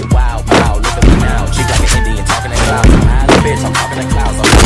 get wild, wild. Look at me now, She like an Indian, talking in clouds. I'm high bitch, I'm talking in clouds. I'm